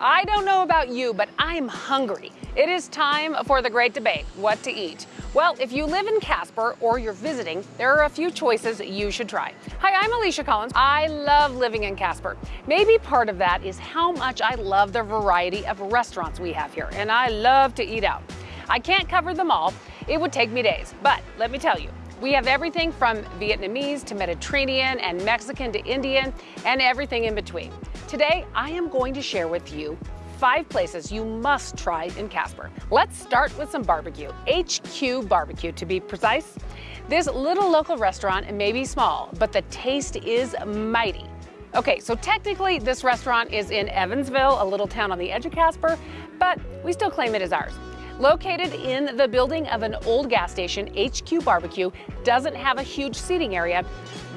I don't know about you, but I'm hungry. It is time for the great debate, what to eat. Well, if you live in Casper or you're visiting, there are a few choices you should try. Hi, I'm Alicia Collins. I love living in Casper. Maybe part of that is how much I love the variety of restaurants we have here, and I love to eat out. I can't cover them all. It would take me days, but let me tell you, we have everything from Vietnamese to Mediterranean and Mexican to Indian and everything in between. Today, I am going to share with you five places you must try in Casper. Let's start with some barbecue. HQ Barbecue to be precise. This little local restaurant may be small, but the taste is mighty. Okay, so technically this restaurant is in Evansville, a little town on the edge of Casper, but we still claim it as ours. Located in the building of an old gas station, HQ Barbecue doesn't have a huge seating area,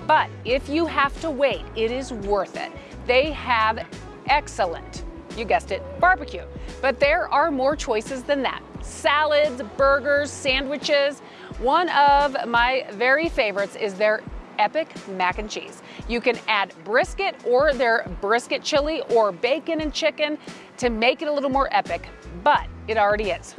but if you have to wait, it is worth it. They have excellent, you guessed it, barbecue. But there are more choices than that. Salads, burgers, sandwiches. One of my very favorites is their epic mac and cheese. You can add brisket or their brisket chili or bacon and chicken to make it a little more epic, but it already is.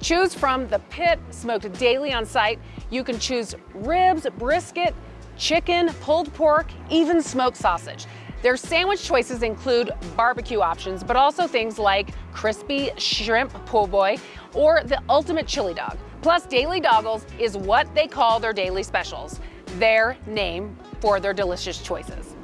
Choose from the pit, smoked daily on site. You can choose ribs, brisket, chicken, pulled pork, even smoked sausage. Their sandwich choices include barbecue options, but also things like crispy shrimp po' boy or the ultimate chili dog. Plus, Daily Doggles is what they call their daily specials, their name for their delicious choices.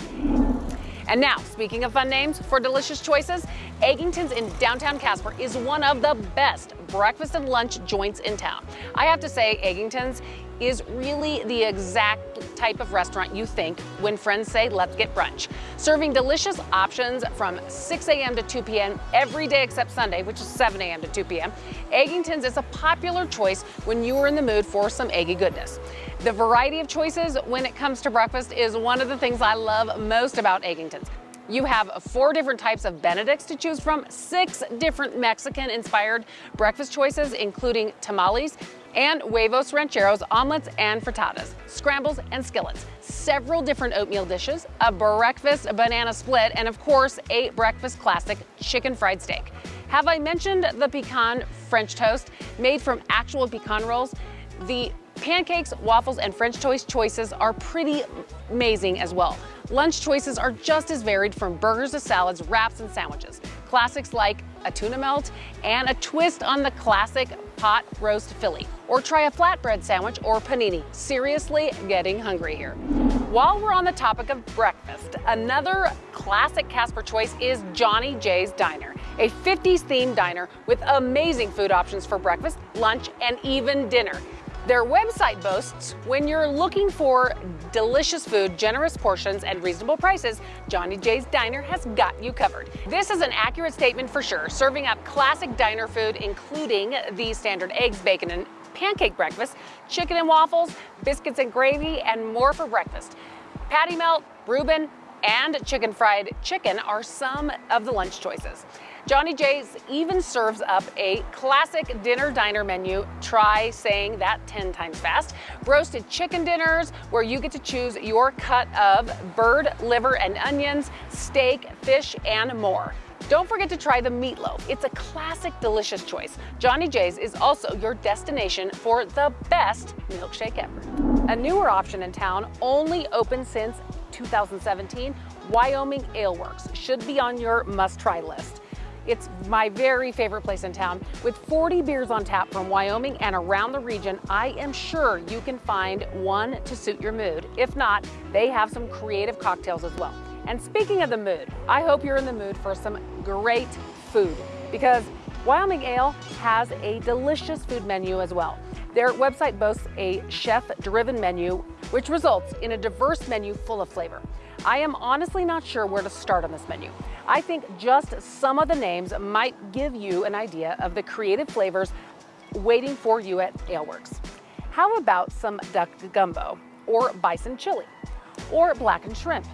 And now, speaking of fun names for delicious choices, Eggington's in downtown Casper is one of the best breakfast and lunch joints in town. I have to say, Eggington's is really the exact type of restaurant you think when friends say, let's get brunch. Serving delicious options from 6 a.m. to 2 p.m. every day except Sunday, which is 7 a.m. to 2 p.m. Eggington's is a popular choice when you are in the mood for some eggy goodness. The variety of choices when it comes to breakfast is one of the things I love most about Eggington's. You have four different types of Benedicts to choose from, six different Mexican-inspired breakfast choices, including tamales and huevos rancheros, omelets and frittatas, scrambles and skillets, several different oatmeal dishes, a breakfast banana split, and of course, a breakfast classic chicken fried steak. Have I mentioned the pecan French toast made from actual pecan rolls? The pancakes, waffles, and French toast choices are pretty amazing as well. Lunch choices are just as varied from burgers to salads, wraps, and sandwiches. Classics like a tuna melt and a twist on the classic pot roast Philly. Or try a flatbread sandwich or panini. Seriously getting hungry here. While we're on the topic of breakfast, another classic Casper choice is Johnny J's Diner, a 50s themed diner with amazing food options for breakfast, lunch, and even dinner. Their website boasts when you're looking for delicious food, generous portions, and reasonable prices, Johnny J's Diner has got you covered. This is an accurate statement for sure, serving up classic diner food, including the standard eggs, bacon, and pancake breakfast, chicken and waffles, biscuits and gravy, and more for breakfast. Patty melt, Reuben, and chicken fried chicken are some of the lunch choices. Johnny J's even serves up a classic dinner diner menu. Try saying that 10 times fast. Roasted chicken dinners where you get to choose your cut of bird, liver, and onions, steak, fish, and more. Don't forget to try the meatloaf. It's a classic, delicious choice. Johnny J's is also your destination for the best milkshake ever. A newer option in town, only open since 2017, Wyoming Ale Works should be on your must-try list. It's my very favorite place in town. With 40 beers on tap from Wyoming and around the region, I am sure you can find one to suit your mood. If not, they have some creative cocktails as well. And speaking of the mood, I hope you're in the mood for some great food because Wyoming Ale has a delicious food menu as well. Their website boasts a chef-driven menu, which results in a diverse menu full of flavor. I am honestly not sure where to start on this menu. I think just some of the names might give you an idea of the creative flavors waiting for you at Aleworks. How about some duck gumbo or bison chili or blackened shrimp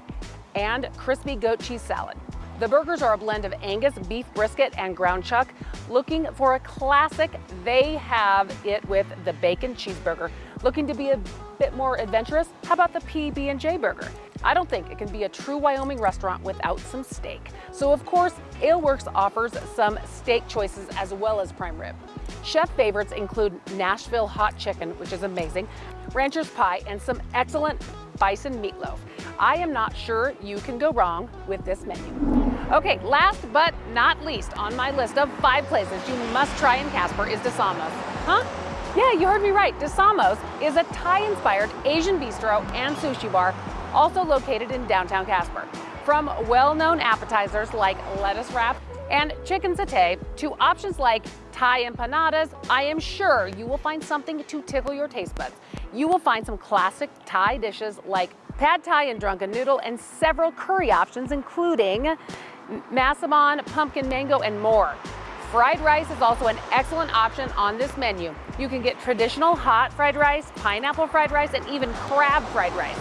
and crispy goat cheese salad? The burgers are a blend of Angus beef brisket and ground chuck. Looking for a classic, they have it with the bacon cheeseburger. Looking to be a bit more adventurous? How about the PB&J burger? I don't think it can be a true Wyoming restaurant without some steak. So of course, Aleworks offers some steak choices as well as prime rib. Chef favorites include Nashville hot chicken, which is amazing, rancher's pie, and some excellent bison meatloaf. I am not sure you can go wrong with this menu. Okay, last but not least on my list of five places you must try in Casper is DeSamos. Huh? Yeah, you heard me right. DeSamos is a Thai-inspired Asian bistro and sushi bar also located in downtown Casper. From well-known appetizers like lettuce wrap and chicken satay to options like Thai empanadas, I am sure you will find something to tickle your taste buds. You will find some classic Thai dishes like pad Thai and drunken noodle and several curry options including massaman, pumpkin mango, and more. Fried rice is also an excellent option on this menu. You can get traditional hot fried rice, pineapple fried rice, and even crab fried rice.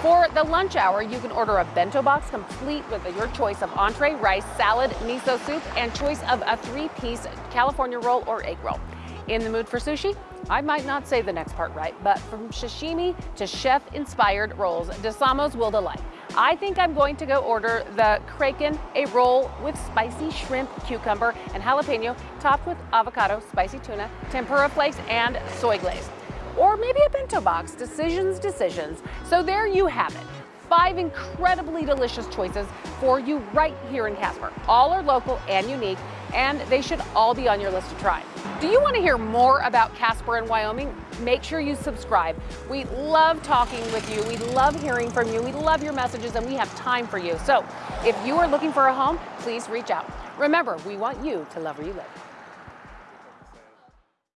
For the lunch hour, you can order a bento box complete with your choice of entree, rice, salad, miso soup, and choice of a three-piece California roll or egg roll. In the mood for sushi? I might not say the next part right, but from sashimi to chef-inspired rolls, DeSamos will delight. I think I'm going to go order the Kraken, a roll with spicy shrimp, cucumber, and jalapeno, topped with avocado, spicy tuna, tempura flakes, and soy glaze. Or maybe a bento box, decisions, decisions. So there you have it five incredibly delicious choices for you right here in Casper. All are local and unique, and they should all be on your list to try. Do you want to hear more about Casper and Wyoming? Make sure you subscribe. We love talking with you. We love hearing from you. We love your messages, and we have time for you. So if you are looking for a home, please reach out. Remember, we want you to love where you live.